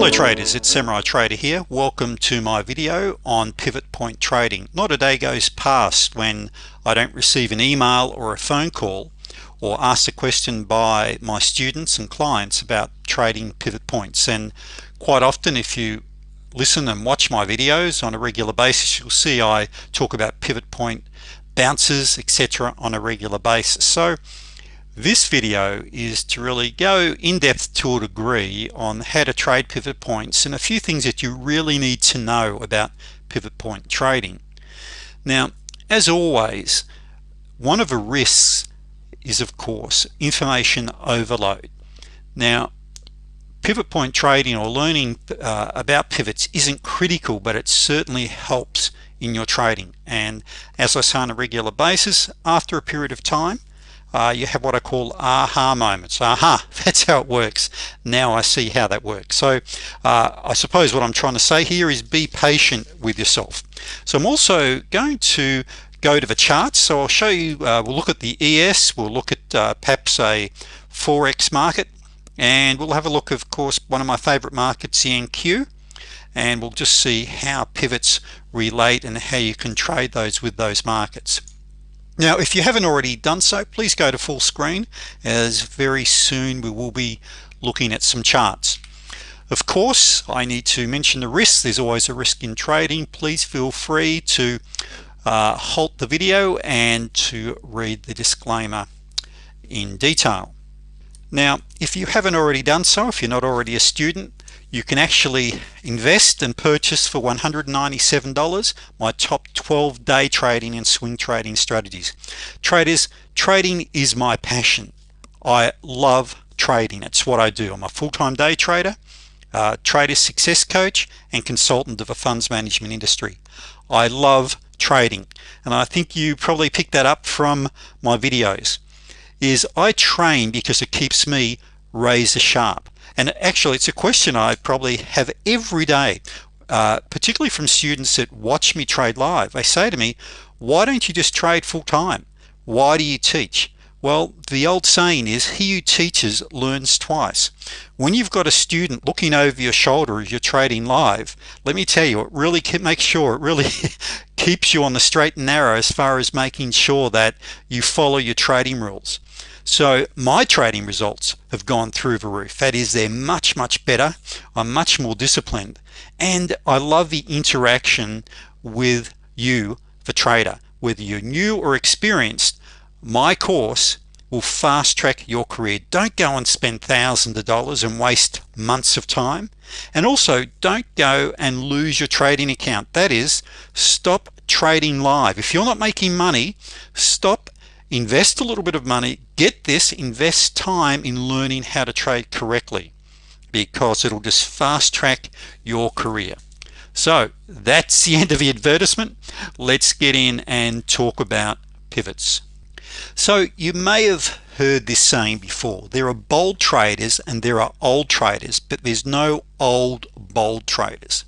Hello traders, it's Samurai Trader here. Welcome to my video on pivot point trading. Not a day goes past when I don't receive an email or a phone call or asked a question by my students and clients about trading pivot points and quite often if you listen and watch my videos on a regular basis you'll see I talk about pivot point bounces etc on a regular basis so this video is to really go in depth to a degree on how to trade pivot points and a few things that you really need to know about pivot point trading. Now as always one of the risks is of course information overload. Now pivot point trading or learning uh, about pivots isn't critical but it certainly helps in your trading. And as I say on a regular basis after a period of time uh, you have what I call aha moments. Aha that's how it works. Now I see how that works. So uh, I suppose what I'm trying to say here is be patient with yourself. So I'm also going to go to the charts. So I'll show you uh, we'll look at the ES we'll look at uh, perhaps a forex market and we'll have a look of course one of my favorite markets NQ and we'll just see how pivots relate and how you can trade those with those markets now if you haven't already done so please go to full screen as very soon we will be looking at some charts. Of course I need to mention the risks. There's always a risk in trading. Please feel free to uh, halt the video and to read the disclaimer in detail. Now if you haven't already done so if you're not already a student you can actually invest and purchase for $197 my top 12 day trading and swing trading strategies. Traders trading is my passion. I love trading. It's what I do. I'm a full-time day trader uh, trader success coach and consultant of a funds management industry. I love trading and I think you probably picked that up from my videos is I train because it keeps me razor sharp and actually it's a question I probably have every day uh, particularly from students that watch me trade live. They say to me why don't you just trade full-time? Why do you teach? Well the old saying is he who teaches learns twice. When you've got a student looking over your shoulder as you're trading live let me tell you it really makes sure it really keeps you on the straight and narrow as far as making sure that you follow your trading rules so my trading results have gone through the roof. That is they're much much better. I'm much more disciplined. And I love the interaction with you the trader whether you're new or experienced. My course will fast-track your career. Don't go and spend thousands of dollars and waste months of time. And also don't go and lose your trading account. That is stop trading live. If you're not making money stop invest a little bit of money get this invest time in learning how to trade correctly because it'll just fast-track your career. So that's the end of the advertisement. Let's get in and talk about pivots. So you may have heard this saying before there are bold traders and there are old traders but there's no old bold traders.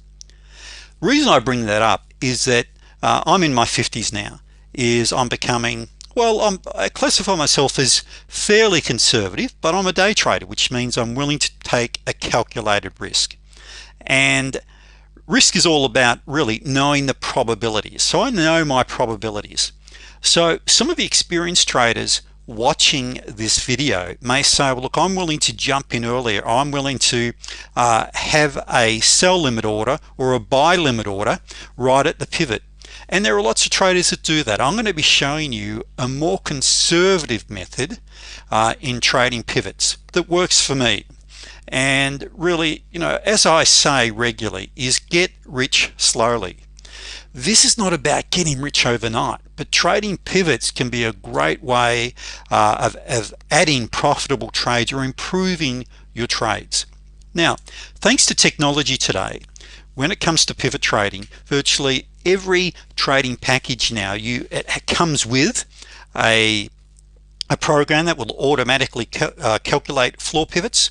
Reason I bring that up is that uh, I'm in my 50s now is I'm becoming well I'm, I classify myself as fairly conservative but I'm a day trader which means I'm willing to take a calculated risk. And risk is all about really knowing the probabilities. So I know my probabilities. So some of the experienced traders watching this video may say well look I'm willing to jump in earlier. I'm willing to uh, have a sell limit order or a buy limit order right at the pivot and there are lots of traders that do that. I'm going to be showing you a more conservative method uh, in trading pivots that works for me. And really you know as I say regularly is get rich slowly. This is not about getting rich overnight but trading pivots can be a great way uh, of, of adding profitable trades or improving your trades. Now thanks to technology today when it comes to pivot trading virtually every trading package now you it comes with a a program that will automatically cal uh, calculate floor pivots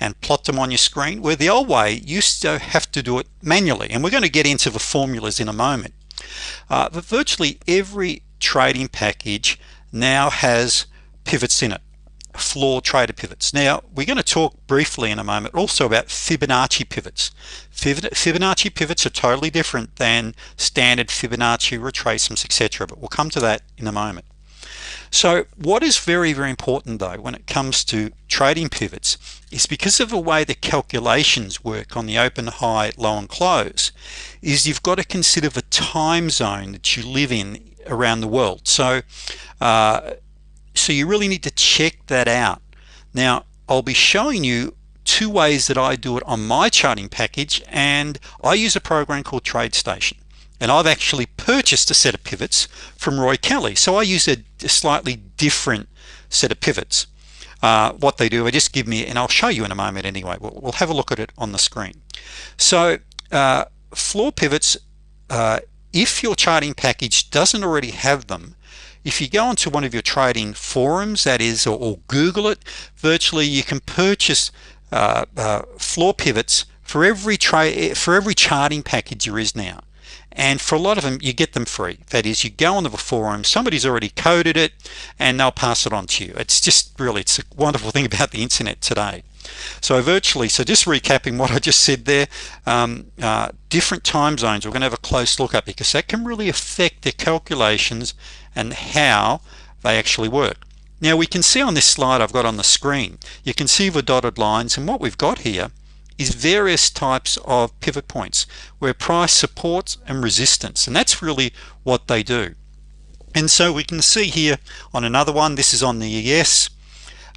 and plot them on your screen where the old way you still have to do it manually. And we're going to get into the formulas in a moment. Uh, but virtually every trading package now has pivots in it floor trader pivots. Now we're going to talk briefly in a moment also about Fibonacci pivots. Fibonacci pivots are totally different than standard Fibonacci retracements etc but we'll come to that in a moment. So what is very very important though when it comes to trading pivots is because of the way the calculations work on the open high low and close is you've got to consider the time zone that you live in around the world. So uh, so you really need to check that out. Now I'll be showing you two ways that I do it on my charting package and I use a program called TradeStation. And I've actually purchased a set of pivots from Roy Kelly. So I use a, slightly different set of pivots. Uh, what they do I just give me and I'll show you in a moment anyway. We'll, we'll have a look at it on the screen. So uh, floor pivots uh, if your charting package doesn't already have them if you go onto one of your trading forums that is or, or Google it virtually you can purchase uh, uh, floor pivots for every trade for every charting package there is now. And for a lot of them you get them free. That is you go onto the forum somebody's already coded it and they'll pass it on to you. It's just really it's a wonderful thing about the internet today. So virtually so just recapping what I just said there um, uh, different time zones. We're gonna have a close look at because that can really affect the calculations and how they actually work. Now we can see on this slide I've got on the screen you can see the dotted lines and what we've got here is various types of pivot points where price supports and resistance and that's really what they do. And so we can see here on another one this is on the ES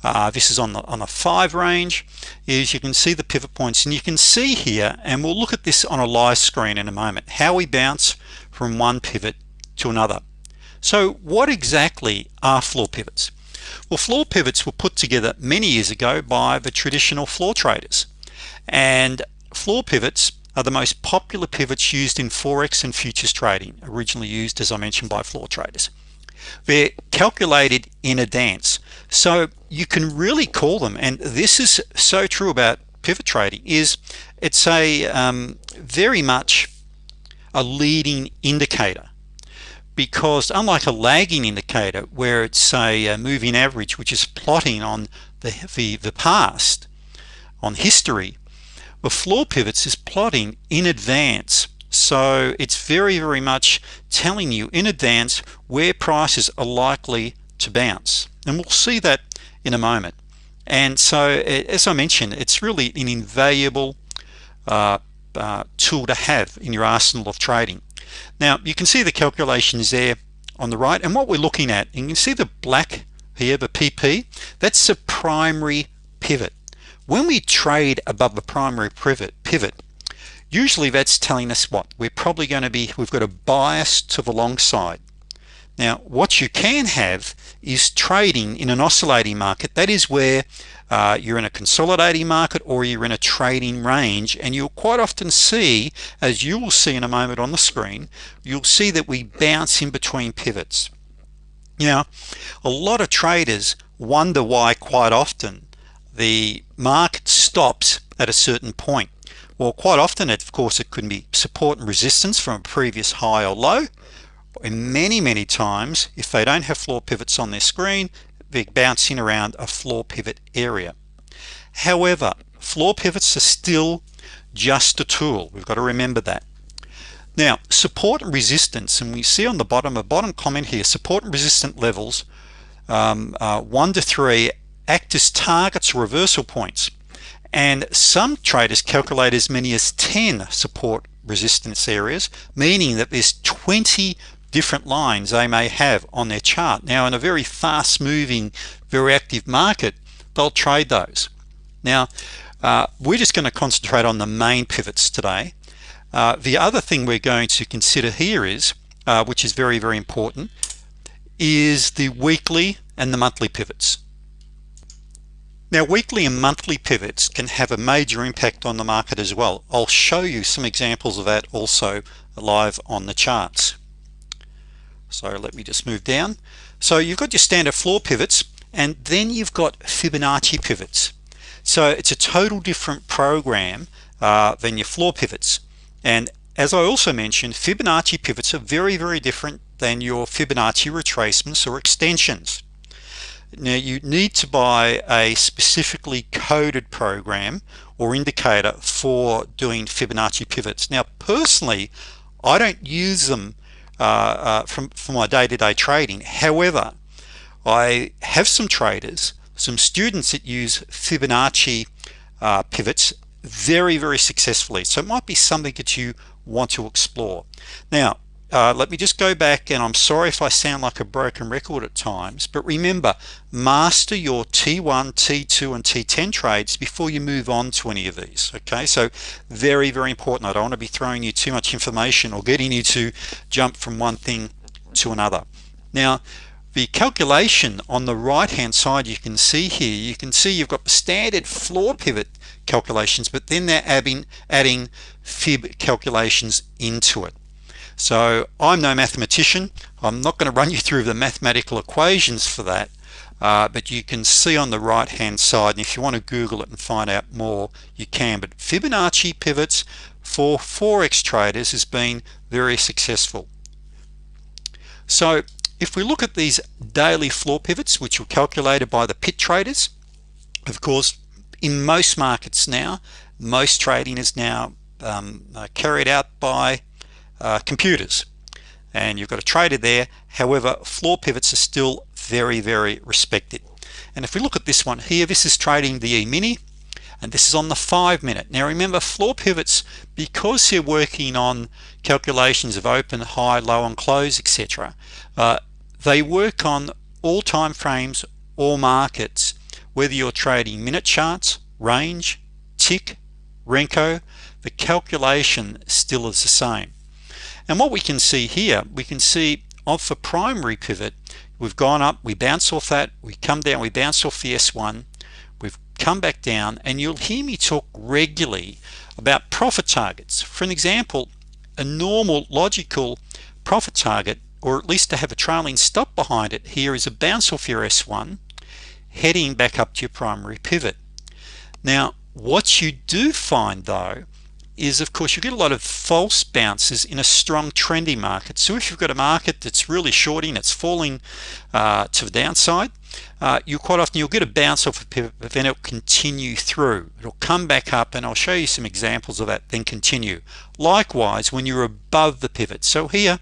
uh, this is on the on a 5 range is you can see the pivot points and you can see here and we'll look at this on a live screen in a moment how we bounce from one pivot to another so what exactly are floor pivots? Well floor pivots were put together many years ago by the traditional floor traders. And floor pivots are the most popular pivots used in forex and futures trading originally used as I mentioned by floor traders. They're calculated in advance. So you can really call them and this is so true about pivot trading is it's a um, very much a leading indicator because unlike a lagging indicator where it's a, a moving average which is plotting on the, the, the past on history the floor pivots is plotting in advance. So it's very very much telling you in advance where prices are likely to bounce. And we'll see that in a moment. And so as I mentioned it's really an invaluable uh, uh, tool to have in your arsenal of trading now you can see the calculations there on the right and what we're looking at and you can see the black here the PP that's a primary pivot. When we trade above the primary pivot pivot usually that's telling us what? We're probably going to be we've got a bias to the long side. Now what you can have is trading in an oscillating market. That is where uh, you're in a consolidating market or you're in a trading range. And you'll quite often see as you will see in a moment on the screen you'll see that we bounce in between pivots. Now a lot of traders wonder why quite often the market stops at a certain point. Well quite often of course it could be support and resistance from a previous high or low and many many times if they don't have floor pivots on their screen they're bouncing around a floor pivot area. However floor pivots are still just a tool. We've got to remember that. Now support and resistance and we see on the bottom a bottom comment here support and resistant levels um, uh, one to three act as targets reversal points. And some traders calculate as many as 10 support resistance areas meaning that there's 20 different lines they may have on their chart. Now in a very fast moving very active market they'll trade those. Now uh, we're just going to concentrate on the main pivots today. Uh, the other thing we're going to consider here is uh, which is very very important is the weekly and the monthly pivots. Now weekly and monthly pivots can have a major impact on the market as well. I'll show you some examples of that also live on the charts so let me just move down. So you've got your standard floor pivots and then you've got Fibonacci pivots. So it's a total different program uh, than your floor pivots. And as I also mentioned Fibonacci pivots are very very different than your Fibonacci retracements or extensions. Now you need to buy a specifically coded program or indicator for doing Fibonacci pivots. Now personally I don't use them uh, uh, from for my day-to-day -day trading. However I have some traders some students that use Fibonacci uh, pivots very very successfully. So it might be something that you want to explore. Now uh, let me just go back and I'm sorry if I sound like a broken record at times but remember master your T1 T2 and T10 trades before you move on to any of these okay? So very very important. I don't want to be throwing you too much information or getting you to jump from one thing to another. Now the calculation on the right hand side you can see here you can see you've got the standard floor pivot calculations but then they're adding adding fib calculations into it so I'm no mathematician. I'm not going to run you through the mathematical equations for that uh, but you can see on the right hand side and if you want to google it and find out more you can. But Fibonacci pivots for forex traders has been very successful. So if we look at these daily floor pivots which were calculated by the pit traders of course in most markets now most trading is now um, uh, carried out by uh, computers. And you've got a trader there. However floor pivots are still very very respected. And if we look at this one here this is trading the e-mini and this is on the five minute now remember floor pivots because you're working on calculations of open high low and close etc uh, they work on all time frames all markets whether you're trading minute charts range tick Renko the calculation still is the same and what we can see here we can see of the primary pivot we've gone up we bounce off that we come down we bounce off the s1 we've come back down and you'll hear me talk regularly about profit targets. For an example a normal logical profit target or at least to have a trailing stop behind it here is a bounce off your s1 heading back up to your primary pivot. Now what you do find though is of course you get a lot of false bounces in a strong trendy market. So if you've got a market that's really shorting it's falling uh, to the downside uh, you quite often you'll get a bounce off a pivot but then it'll continue through. It'll come back up and I'll show you some examples of that then continue. Likewise when you're above the pivot. So here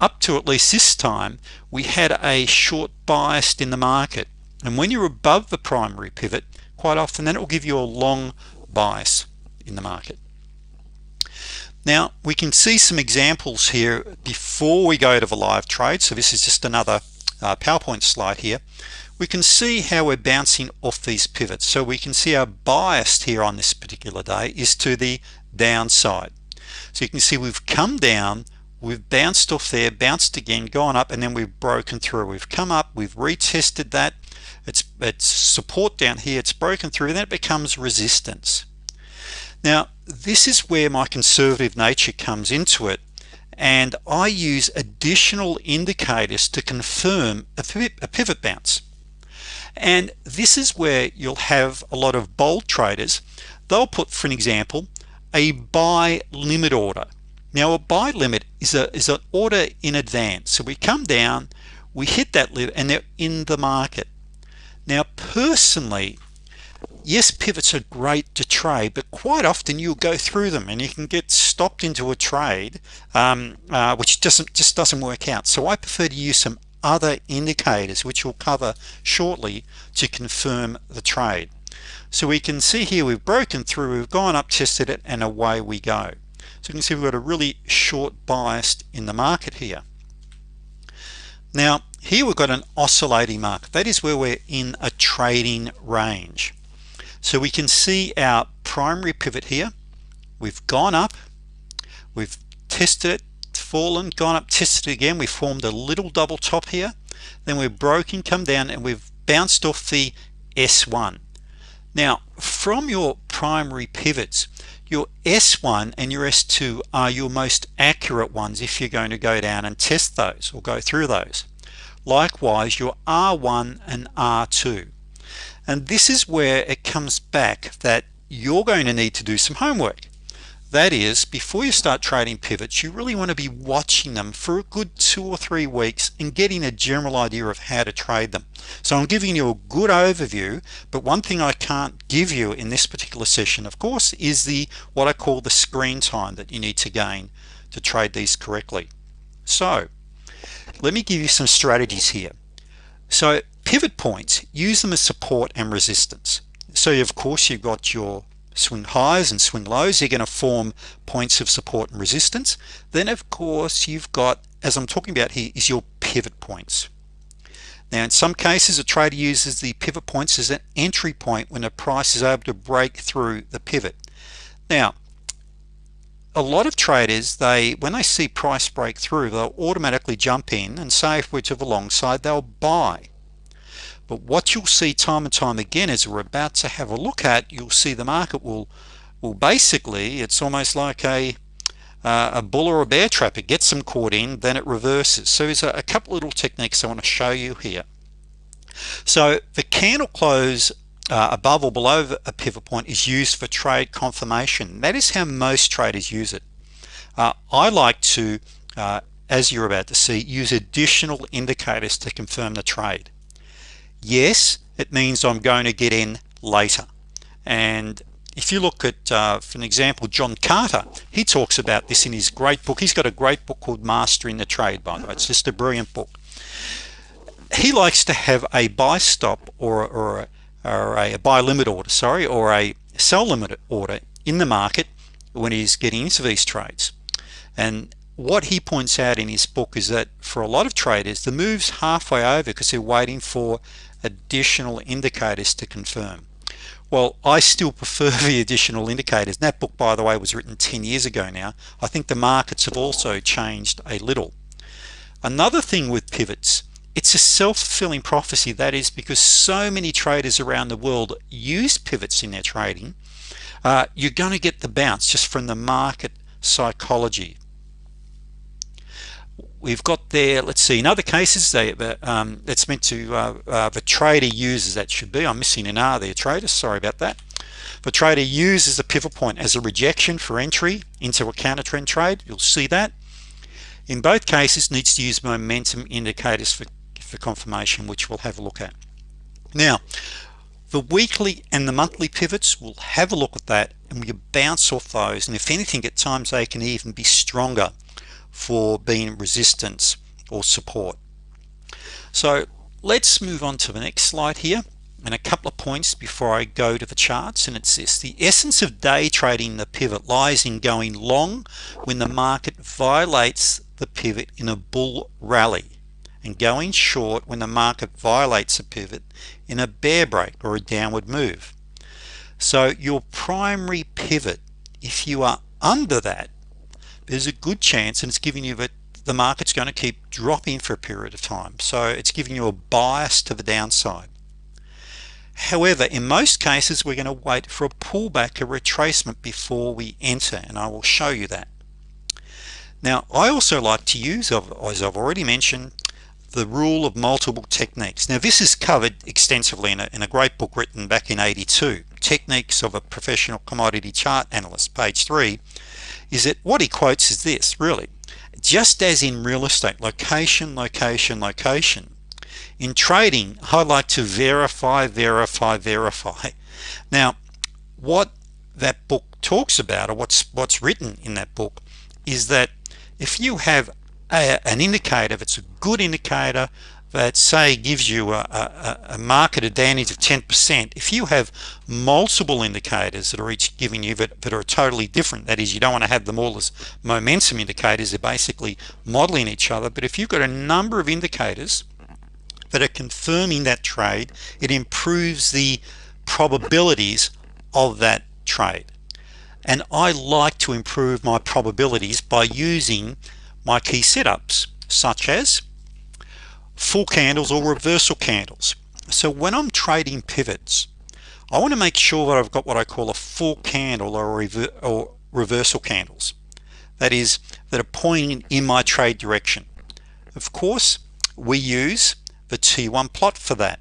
up to at least this time we had a short bias in the market. And when you're above the primary pivot quite often then it will give you a long bias in the market now we can see some examples here before we go to the live trade. So this is just another uh, PowerPoint slide here. We can see how we're bouncing off these pivots. So we can see our bias here on this particular day is to the downside. So you can see we've come down we've bounced off there bounced again gone up and then we've broken through. We've come up we've retested that. It's it's support down here it's broken through then it becomes resistance now this is where my conservative nature comes into it and I use additional indicators to confirm a pivot bounce. And this is where you'll have a lot of bold traders. They'll put for an example a buy limit order. Now a buy limit is a is an order in advance. So we come down we hit that limit and they're in the market. Now personally yes pivots are great to trade but quite often you'll go through them and you can get stopped into a trade um, uh, which doesn't just doesn't work out. So I prefer to use some other indicators which we'll cover shortly to confirm the trade. So we can see here we've broken through we've gone up tested it and away we go. So you can see we've got a really short bias in the market here. Now here we've got an oscillating market. That is where we're in a trading range so we can see our primary pivot here. We've gone up. We've tested it fallen gone up tested again. We formed a little double top here. Then we've broken come down and we've bounced off the s1 now from your primary pivots your s1 and your s2 are your most accurate ones if you're going to go down and test those or go through those. Likewise your r1 and r2 and this is where it comes back that you're going to need to do some homework. That is before you start trading pivots you really want to be watching them for a good two or three weeks and getting a general idea of how to trade them. So I'm giving you a good overview but one thing I can't give you in this particular session of course is the what I call the screen time that you need to gain to trade these correctly. So let me give you some strategies here. So pivot points use them as support and resistance. So of course you've got your swing highs and swing lows. You're going to form points of support and resistance. Then of course you've got as I'm talking about here is your pivot points. Now in some cases a trader uses the pivot points as an entry point when the price is able to break through the pivot. Now a lot of traders they when they see price break through they'll automatically jump in and say if we're to the long side they'll buy but what you'll see time and time again as we're about to have a look at you'll see the market will will basically it's almost like a uh, a bull or a bear trap. It gets them caught in then it reverses. So there's a, a couple little techniques I want to show you here. So the candle close uh, above or below a pivot point is used for trade confirmation. That is how most traders use it. Uh, I like to uh, as you're about to see use additional indicators to confirm the trade yes it means I'm going to get in later. And if you look at uh, for an example John Carter he talks about this in his great book. He's got a great book called Mastering the Trade by the way. It's just a brilliant book. He likes to have a buy stop or, or, a, or a buy limit order sorry or a sell limit order in the market when he's getting into these trades. And what he points out in his book is that for a lot of traders the moves halfway over because they're waiting for additional indicators to confirm. Well I still prefer the additional indicators. That book by the way was written 10 years ago now. I think the markets have also changed a little. Another thing with pivots it's a self-fulfilling prophecy. That is because so many traders around the world use pivots in their trading uh, you're going to get the bounce just from the market psychology we've got there let's see in other cases they um, it's meant to uh, uh, the trader uses that should be I'm missing an R there trader sorry about that. The trader uses the pivot point as a rejection for entry into a counter trend trade you'll see that. In both cases needs to use momentum indicators for, for confirmation which we'll have a look at. Now the weekly and the monthly pivots we'll have a look at that and we bounce off those and if anything at times they can even be stronger for being resistance or support. So let's move on to the next slide here and a couple of points before I go to the charts. And it's this the essence of day trading the pivot lies in going long when the market violates the pivot in a bull rally and going short when the market violates a pivot in a bear break or a downward move. So your primary pivot if you are under that there's a good chance and it's giving you that the market's going to keep dropping for a period of time. So it's giving you a bias to the downside. However in most cases we're going to wait for a pullback a retracement before we enter and I will show you that. Now I also like to use as I've already mentioned the rule of multiple techniques. Now this is covered extensively in a, in a great book written back in 82 techniques of a professional commodity chart analyst page 3 is that what he quotes is this really just as in real estate location location location. In trading I like to verify verify verify. Now what that book talks about or what's what's written in that book is that if you have a, an indicator that's a good indicator that say gives you a, a, a, market advantage of 10% if you have multiple indicators that are each giving you that, that are totally different that is you don't want to have them all as momentum indicators they're basically modeling each other but if you've got a number of indicators that are confirming that trade it improves the probabilities of that trade. And I like to improve my probabilities by using my key setups such as full candles or reversal candles. So when I'm trading pivots I want to make sure that I've got what I call a full candle or, rever or reversal candles. That is that are pointing in my trade direction. Of course we use the T1 plot for that.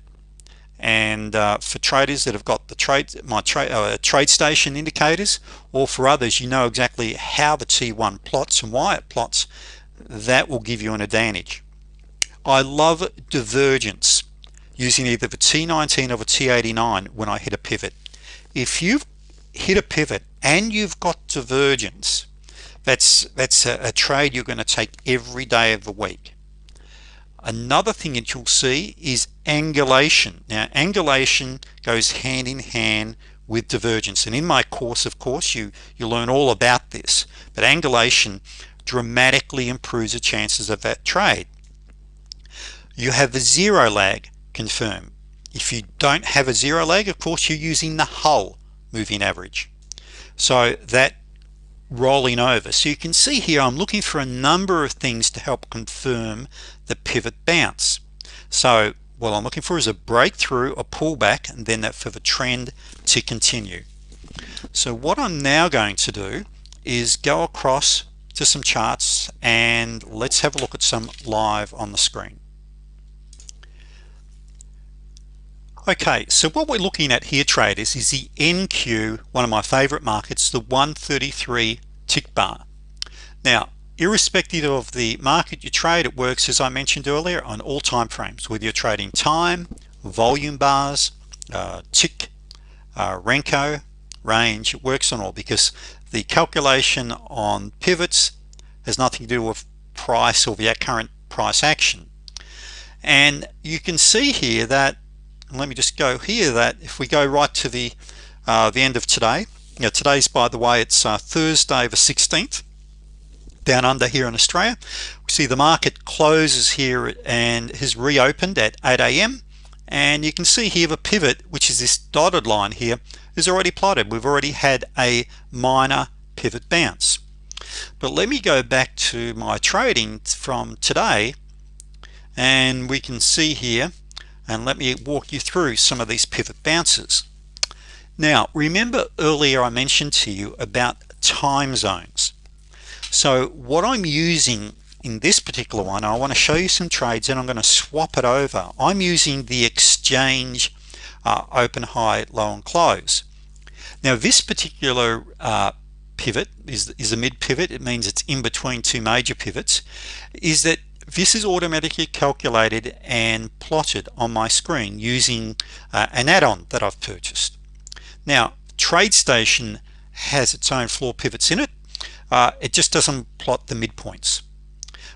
And uh, for traders that have got the trade my trade uh, TradeStation indicators or for others you know exactly how the T1 plots and why it plots that will give you an advantage I love divergence using either the T19 or the T89 when I hit a pivot. If you've hit a pivot and you've got divergence that's that's a, a trade you're going to take every day of the week. Another thing that you'll see is angulation. Now angulation goes hand in hand with divergence. And in my course of course you you learn all about this. But angulation dramatically improves the chances of that trade you have a zero lag confirm. If you don't have a zero lag of course you're using the Hull moving average. So that rolling over. So you can see here I'm looking for a number of things to help confirm the pivot bounce. So what I'm looking for is a breakthrough a pullback and then that for the trend to continue. So what I'm now going to do is go across to some charts and let's have a look at some live on the screen okay so what we're looking at here traders is the NQ one of my favorite markets the 133 tick bar. Now irrespective of the market you trade it works as I mentioned earlier on all time frames whether you're trading time volume bars uh, tick uh, Renko range it works on all because the calculation on pivots has nothing to do with price or the current price action. And you can see here that let me just go here that if we go right to the uh, the end of today. Know, today's by the way it's uh, Thursday the 16th down under here in Australia. We see the market closes here and has reopened at 8 a.m. and you can see here the pivot which is this dotted line here is already plotted. We've already had a minor pivot bounce. But let me go back to my trading from today. And we can see here and let me walk you through some of these pivot bounces. Now remember earlier I mentioned to you about time zones. So what I'm using in this particular one I want to show you some trades and I'm going to swap it over. I'm using the exchange uh, open high low and close. Now this particular uh, pivot is, is a mid pivot. It means it's in between two major pivots is that this is automatically calculated and plotted on my screen using uh, an add-on that I've purchased. Now TradeStation has its own floor pivots in it. Uh, it just doesn't plot the midpoints.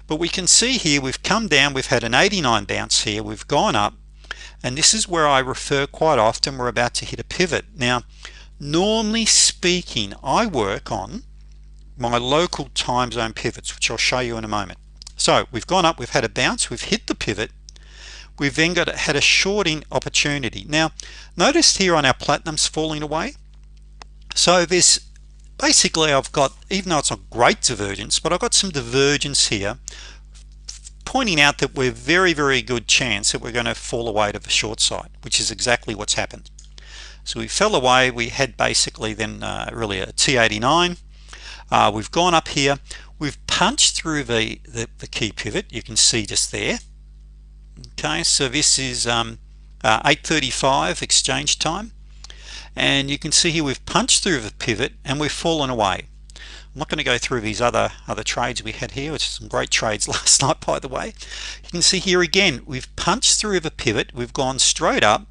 But we can see here we've come down we've had an 89 bounce here we've gone up and this is where I refer quite often we're about to hit a pivot. Now normally speaking I work on my local time zone pivots which I'll show you in a moment so we've gone up we've had a bounce we've hit the pivot. We've then got had a shorting opportunity. Now notice here on our platinums falling away. So this basically I've got even though it's a great divergence but I've got some divergence here pointing out that we're very very good chance that we're going to fall away to the short side which is exactly what's happened. So we fell away we had basically then uh, really a t89 uh, we've gone up here punched through the, the, the key pivot. You can see just there. Okay so this is um, uh, 835 exchange time. And you can see here we've punched through the pivot and we've fallen away. I'm not going to go through these other other trades we had here. Which is some great trades last night by the way. You can see here again we've punched through the pivot. We've gone straight up.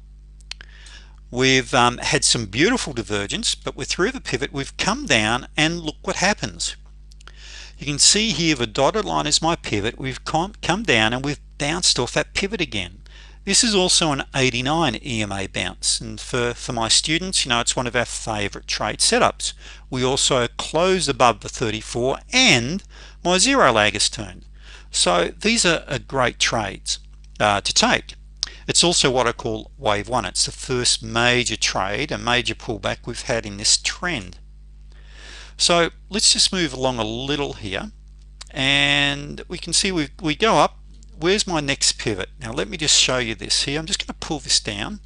We've um, had some beautiful divergence but we're through the pivot. We've come down and look what happens you can see here the dotted line is my pivot. We've come down and we've bounced off that pivot again. This is also an 89 EMA bounce. And for for my students you know it's one of our favorite trade setups. We also close above the 34 and my zero lag is turned. So these are, great trades uh, to take. It's also what I call wave one. It's the first major trade a major pullback we've had in this trend so let's just move along a little here and we can see we, we go up. Where's my next pivot? Now let me just show you this here. I'm just going to pull this down.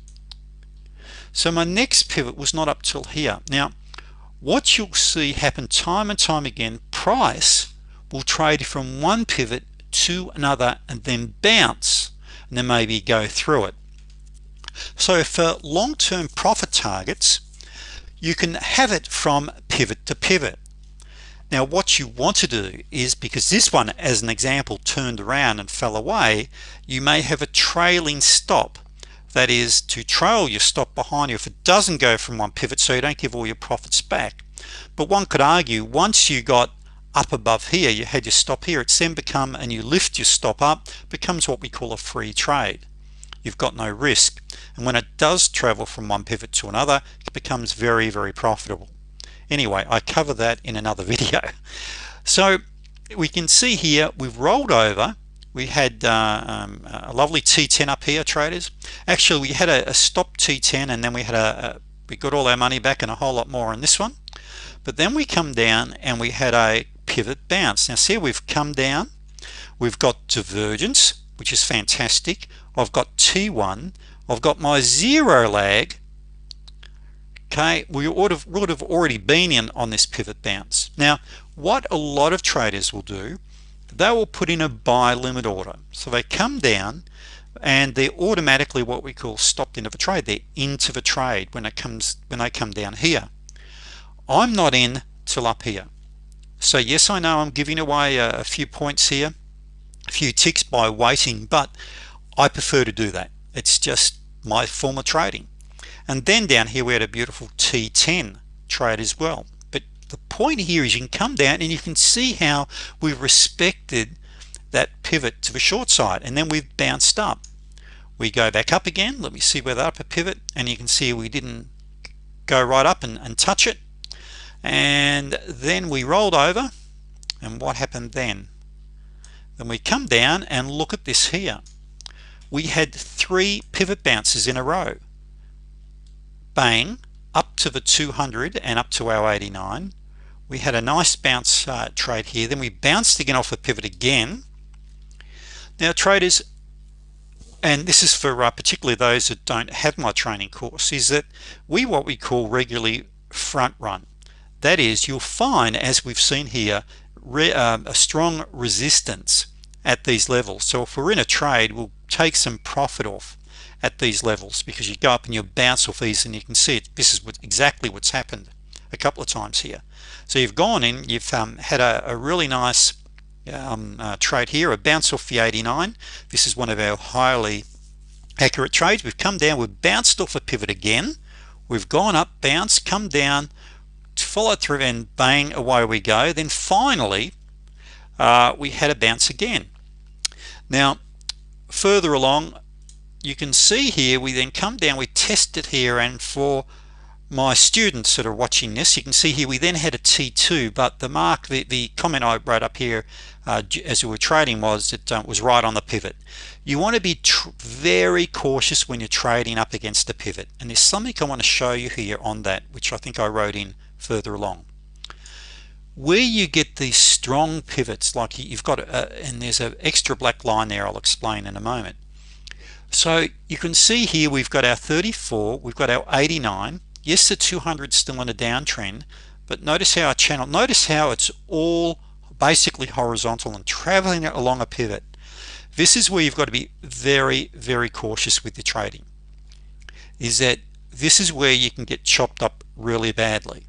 So my next pivot was not up till here. Now what you'll see happen time and time again price will trade from one pivot to another and then bounce and then maybe go through it. So for long-term profit targets you can have it from pivot to pivot. Now what you want to do is because this one as an example turned around and fell away you may have a trailing stop. That is to trail your stop behind you if it doesn't go from one pivot so you don't give all your profits back. But one could argue once you got up above here you had your stop here it's then become and you lift your stop up becomes what we call a free trade. You've got no risk and when it does travel from one pivot to another it becomes very very profitable. Anyway I cover that in another video. So we can see here we've rolled over. We had uh, um, a lovely T10 up here traders. Actually we had a, a stop T10 and then we had a, a, we got all our money back and a whole lot more on this one. But then we come down and we had a pivot bounce. Now see we've come down. We've got divergence which is fantastic. I've got T1 I've got my zero lag. Okay we would have would have already been in on this pivot bounce. Now what a lot of traders will do they will put in a buy limit order. So they come down and they're automatically what we call stopped into the trade. They're into the trade when it comes when they come down here. I'm not in till up here. So yes I know I'm giving away a, a few points here a few ticks by waiting but I prefer to do that. It's just my former trading. And then down here we had a beautiful T10 trade as well. But the point here is you can come down and you can see how we respected that pivot to the short side and then we've bounced up. We go back up again. Let me see where the upper pivot and you can see we didn't go right up and, and touch it. And then we rolled over and what happened then? Then we come down and look at this here we had three pivot bounces in a row. Bang up to the 200 and up to our 89 we had a nice bounce uh, trade here. Then we bounced again off the pivot again. Now traders and this is for uh, particularly those that don't have my training course is that we what we call regularly front run. That is you'll find as we've seen here um, a strong resistance at these levels. So if we're in a trade we'll take some profit off at these levels because you go up and you bounce off these and you can see it. This is what exactly what's happened a couple of times here. So you've gone in you've um, had a, a, really nice um, uh, trade here a bounce off the 89 this is one of our highly accurate trades. We've come down we've bounced off a pivot again. We've gone up bounce come down follow through and bang away we go. Then finally uh, we had a bounce again. Now further along you can see here we then come down we test it here and for my students that are watching this you can see here we then had a t2 but the mark the, the comment I wrote up here uh, as we were trading was it uh, was right on the pivot. You want to be very cautious when you're trading up against the pivot and there's something I want to show you here on that which I think I wrote in further along where you get these strong pivots like you've got a, and there's an extra black line there I'll explain in a moment. So you can see here we've got our 34 we've got our 89 yes the 200 still in a downtrend but notice how our channel notice how it's all basically horizontal and traveling along a pivot. This is where you've got to be very very cautious with your trading is that this is where you can get chopped up really badly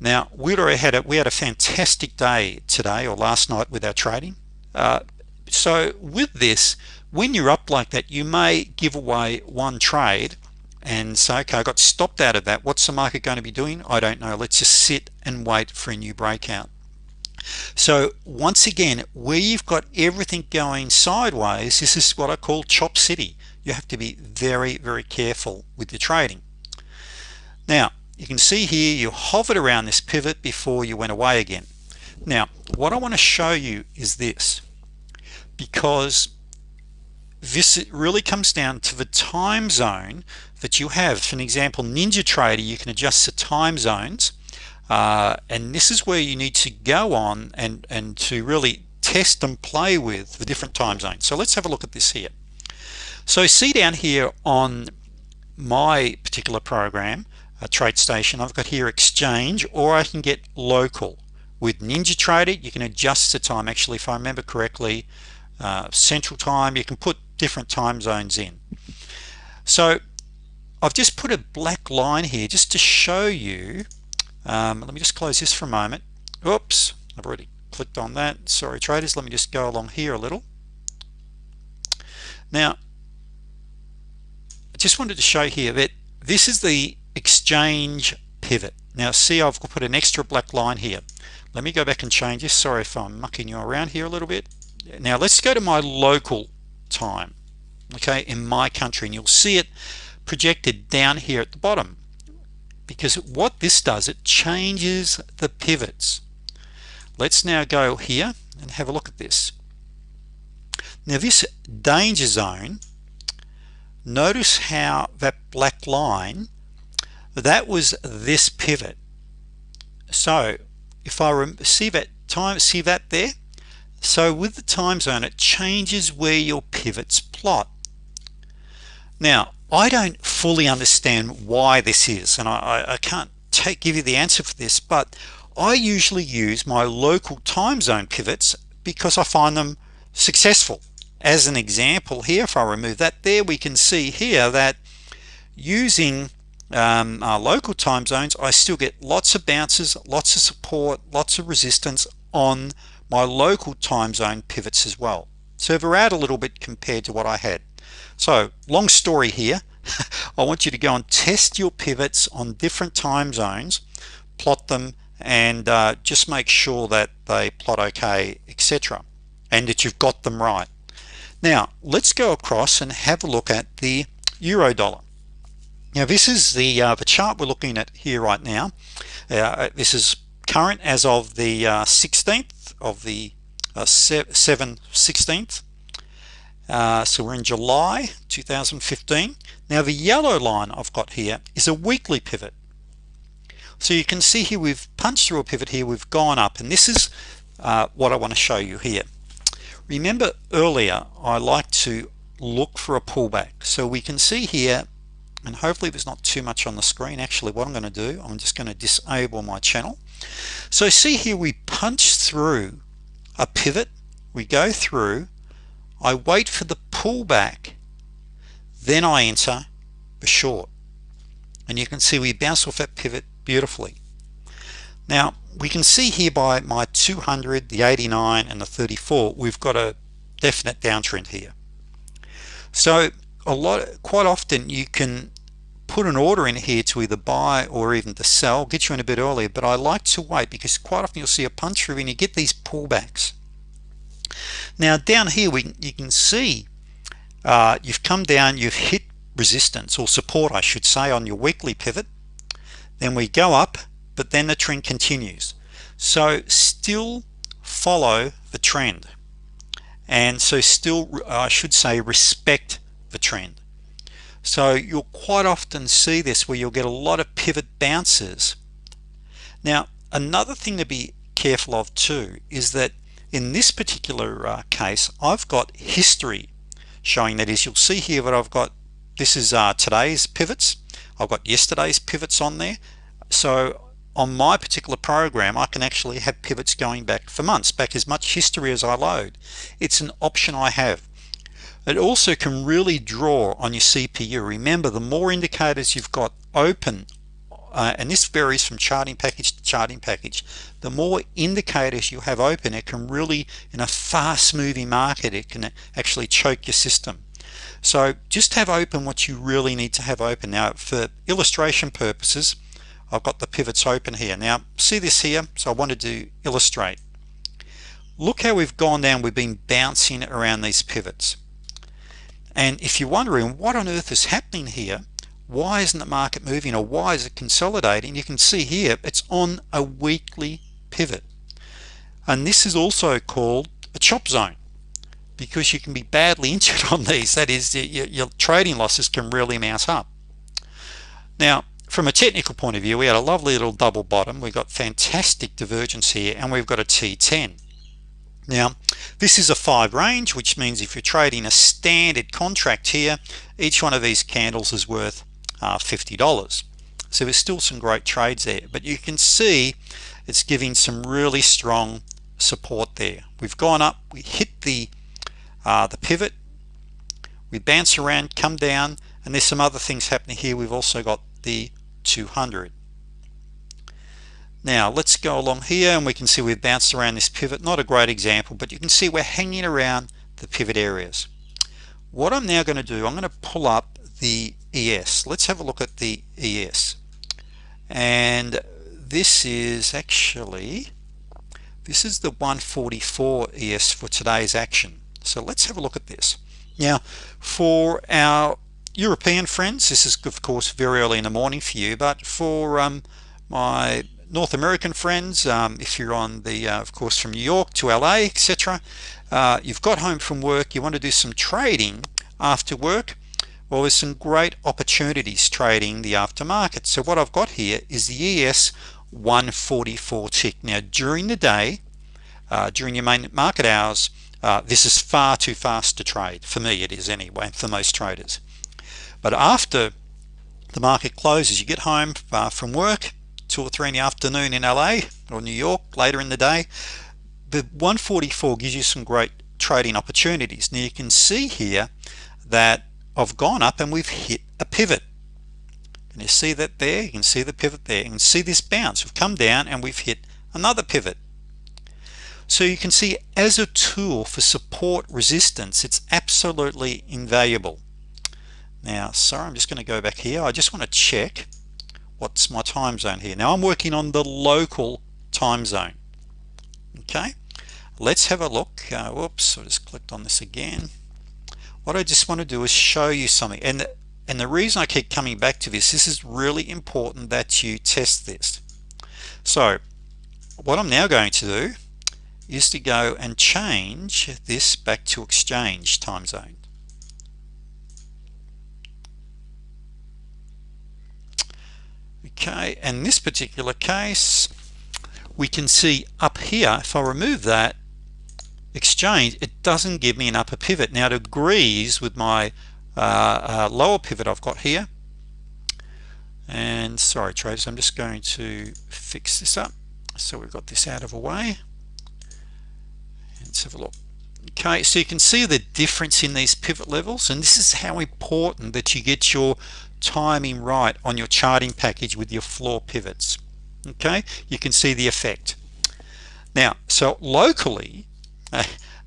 now already had a we had a fantastic day today or last night with our trading. Uh, so with this when you're up like that you may give away one trade and say okay I got stopped out of that. What's the market going to be doing? I don't know. Let's just sit and wait for a new breakout. So once again where you've got everything going sideways this is what I call chop city. You have to be very very careful with your trading. Now you can see here you hovered around this pivot before you went away again. Now what I want to show you is this because this really comes down to the time zone that you have. For an example NinjaTrader you can adjust the time zones uh, and this is where you need to go on and and to really test and play with the different time zones. So let's have a look at this here. So see down here on my particular program a TradeStation I've got here exchange or I can get local. With NinjaTrader you can adjust the time. Actually if I remember correctly uh, central time you can put different time zones in. So I've just put a black line here just to show you um, let me just close this for a moment. Oops I've already clicked on that. Sorry traders let me just go along here a little. Now I just wanted to show here that this is the exchange pivot. Now see I've put an extra black line here. Let me go back and change this. Sorry if I'm mucking you around here a little bit. Now let's go to my local time okay in my country and you'll see it projected down here at the bottom. Because what this does it changes the pivots. Let's now go here and have a look at this. Now this danger zone notice how that black line that was this pivot. So if I see that time see that there? So with the time zone it changes where your pivots plot. Now I don't fully understand why this is and I, I can't take give you the answer for this but I usually use my local time zone pivots because I find them successful. As an example here if I remove that there we can see here that using um, our local time zones I still get lots of bounces lots of support lots of resistance on my local time zone pivots as well. So we're out a little bit compared to what I had. So long story here. I want you to go and test your pivots on different time zones plot them and uh, just make sure that they plot okay etc and that you've got them right. Now let's go across and have a look at the euro dollar now this is the uh, the chart we're looking at here right now. Uh, this is current as of the 16th uh, of the uh, 7 16th uh, so we're in July 2015 now the yellow line I've got here is a weekly pivot. So you can see here we've punched through a pivot here we've gone up and this is uh, what I want to show you here. Remember earlier I like to look for a pullback. So we can see here and hopefully there's not too much on the screen. Actually what I'm going to do I'm just going to disable my channel. So see here we punch through a pivot. We go through. I wait for the pullback. Then I enter the short. And you can see we bounce off that pivot beautifully. Now we can see here by my 200 the 89 and the 34 we've got a definite downtrend here. So a lot quite often you can put an order in here to either buy or even to sell get you in a bit earlier but I like to wait because quite often you'll see a punch through and you get these pullbacks. Now down here we you can see uh, you've come down you've hit resistance or support I should say on your weekly pivot. Then we go up but then the trend continues. So still follow the trend. And so still I should say respect the trend so you'll quite often see this where you'll get a lot of pivot bounces. Now another thing to be careful of too is that in this particular uh, case I've got history showing. That is you'll see here that I've got. This is uh, today's pivots. I've got yesterday's pivots on there. So on my particular program I can actually have pivots going back for months back as much history as I load. It's an option I have it also can really draw on your CPU remember the more indicators you've got open uh, and this varies from charting package to charting package the more indicators you have open it can really in a fast moving market it can actually choke your system. So just have open what you really need to have open. Now for illustration purposes I've got the pivots open here. Now see this here? So I wanted to illustrate. Look how we've gone down. We've been bouncing around these pivots and if you're wondering what on earth is happening here? Why isn't the market moving or why is it consolidating? You can see here it's on a weekly pivot. And this is also called a chop zone because you can be badly injured on these. That is your, trading losses can really mount up. Now from a technical point of view we had a lovely little double bottom. We've got fantastic divergence here and we've got a t10 now this is a five range which means if you're trading a standard contract here each one of these candles is worth uh, $50 so there's still some great trades there but you can see it's giving some really strong support there. We've gone up we hit the uh, the pivot we bounce around come down and there's some other things happening here. We've also got the 200 now let's go along here and we can see we've bounced around this pivot. Not a great example but you can see we're hanging around the pivot areas. What I'm now going to do I'm going to pull up the ES let's have a look at the ES and this is actually this is the 144 ES for today's action. So let's have a look at this. Now for our European friends this is of course very early in the morning for you but for um, my North American friends um, if you're on the uh, of course from New York to LA etc uh, you've got home from work you want to do some trading after work well there's some great opportunities trading the aftermarket. So what I've got here is the ES 144 tick. Now during the day uh, during your main market hours uh, this is far too fast to trade. For me it is anyway for most traders. But after the market closes you get home uh, from work two or three in the afternoon in LA or New York later in the day. The 144 gives you some great trading opportunities. Now you can see here that I've gone up and we've hit a pivot. And you see that there? You can see the pivot there. Can see this bounce. We've come down and we've hit another pivot. So you can see as a tool for support resistance it's absolutely invaluable. Now sorry I'm just going to go back here. I just want to check what's my time zone here? Now I'm working on the local time zone. Okay let's have a look. Uh, whoops I just clicked on this again. What I just want to do is show you something. And and the reason I keep coming back to this this is really important that you test this. So what I'm now going to do is to go and change this back to exchange time zone okay in this particular case we can see up here if I remove that exchange it doesn't give me an upper pivot. Now it agrees with my uh, uh, lower pivot I've got here. And sorry traders I'm just going to fix this up. So we've got this out of the way. Let's have a look. Okay so you can see the difference in these pivot levels and this is how important that you get your timing right on your charting package with your floor pivots. Okay? You can see the effect. Now so locally uh,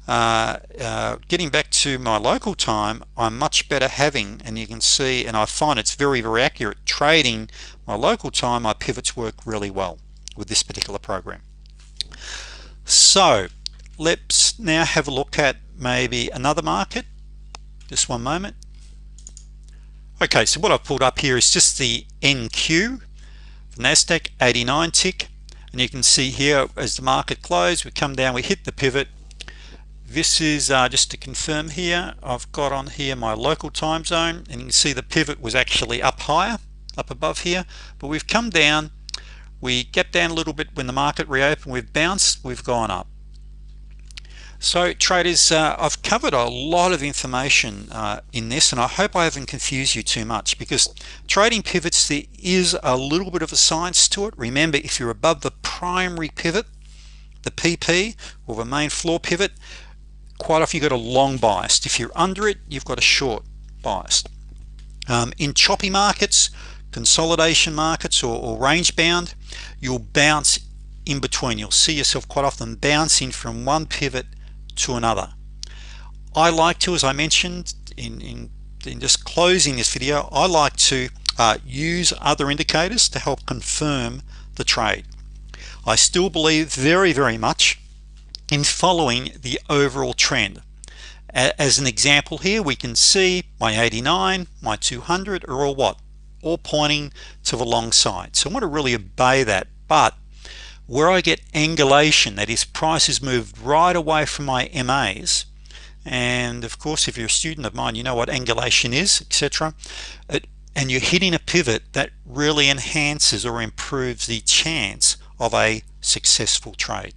uh, getting back to my local time I'm much better having and you can see and I find it's very very accurate trading my local time my pivots work really well with this particular program. So let's now have a look at maybe another market. Just one moment okay so what I've pulled up here is just the NQ the NASDAQ 89 tick. And you can see here as the market closed we come down we hit the pivot. This is uh, just to confirm here I've got on here my local time zone and you can see the pivot was actually up higher up above here. But we've come down we get down a little bit when the market reopened we've bounced we've gone up so traders uh, I've covered a lot of information uh, in this and I hope I haven't confused you too much because trading pivots there is a little bit of a science to it. Remember if you're above the primary pivot the PP or the main floor pivot quite often you've got a long bias. If you're under it you've got a short bias. Um, in choppy markets consolidation markets or, or range bound you'll bounce in between. You'll see yourself quite often bouncing from one pivot to another. I like to as I mentioned in, in, in just closing this video I like to uh, use other indicators to help confirm the trade. I still believe very very much in following the overall trend. As an example here we can see my 89 my 200 are all what? All pointing to the long side. So I want to really obey that. But where I get angulation that is prices moved right away from my MAs and of course if you're a student of mine you know what angulation is etc and you're hitting a pivot that really enhances or improves the chance of a successful trade